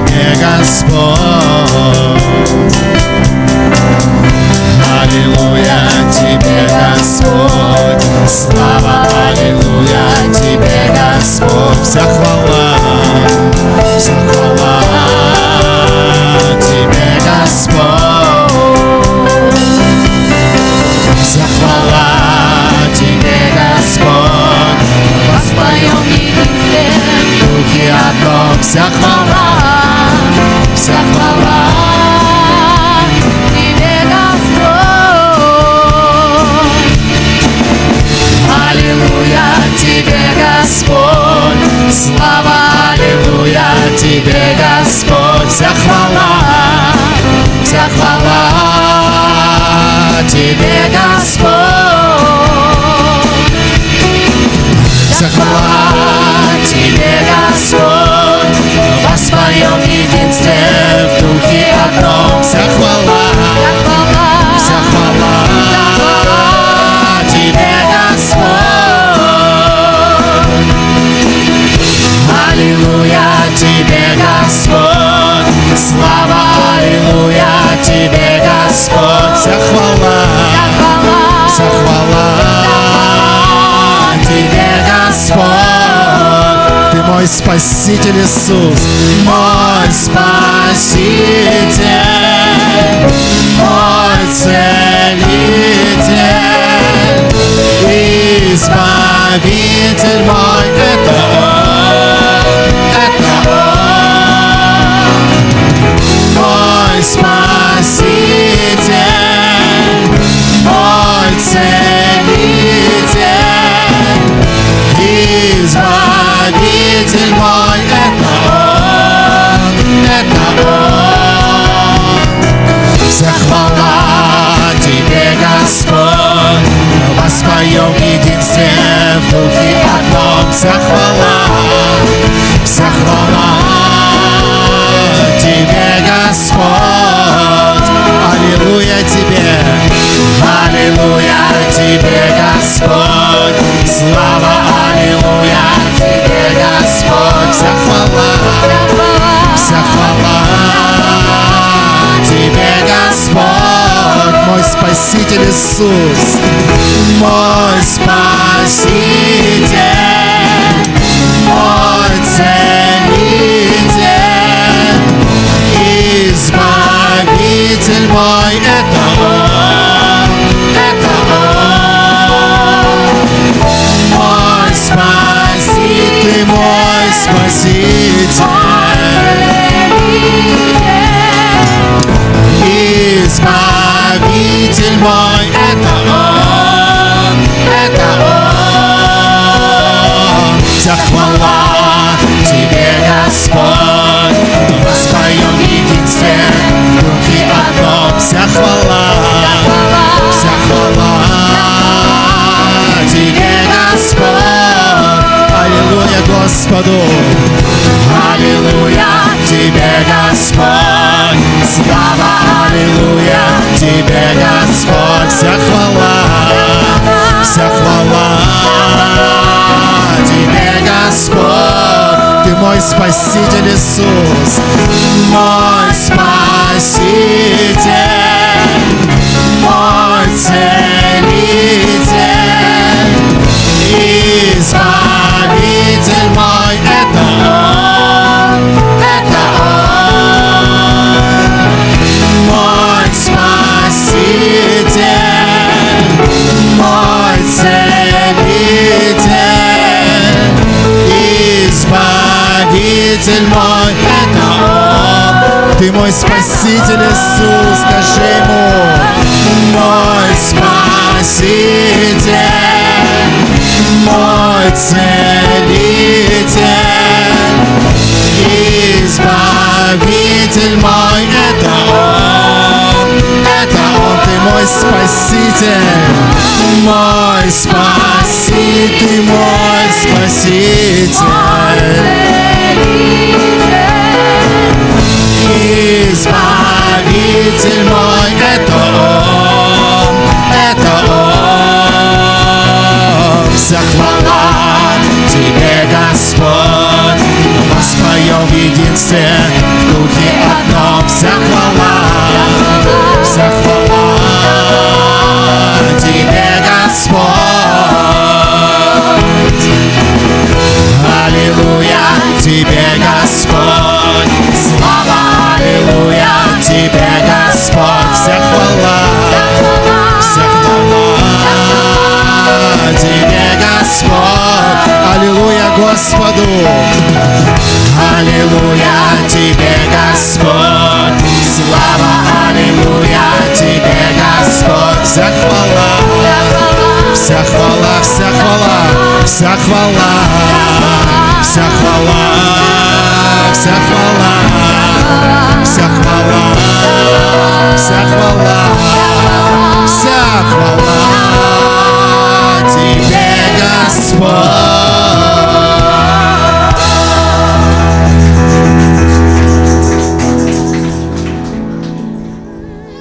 Господь. Аллилуйя Тебе, Господь, слава, Аллилуйя Тебе, Господь, вся хвала, вся хвала Тебе, Господь, вся хвала Тебе, Господь, Воспоем единстве, духе одном, вся хвала, вся хвала Тебе, Господь, вся хвала Тебе, Господь, воспоем в единстве Господь, вся хвала, вся хвала Тебе, Господь. Ты мой Спаситель Иисус, мой Спаситель, мой Целитель, Вся хвала, вся хвала Тебе, Господь. Аллилуйя Тебе, Аллилуйя Тебе, Господь. Слава, Аллилуйя Тебе, Господь. Вся хвала, вся хвала Тебе, Господь, мой Спаситель Иисус, Спаситель. Избавитель мой, это Он, это Он. Вся хвала Тебе, Господь, Господу. Аллилуйя Тебе, Господь. Слава, Аллилуйя Тебе, Господь. Вся хвала, вся хвала Тебе, Господь. Ты мой Спаситель Иисус, мой Спаситель, мой Целитель, Ты мой Спаситель Иисус, скажи Ему, мой Спаситель, мой Целитель, Избавитель мой, это Он, это Он, Ты мой Спаситель, мой Спаситель, Ты мой Спаситель. Избавитель мой, это Он, Господу. Аллилуйя тебе, Господь, слава, аллилуйя тебе, Господь. Вся хвала, вся хвала, вся хвала, вся хвала, вся хвала, вся хвала, вся хвала, вся хвала, вся хвала тебе, Господь.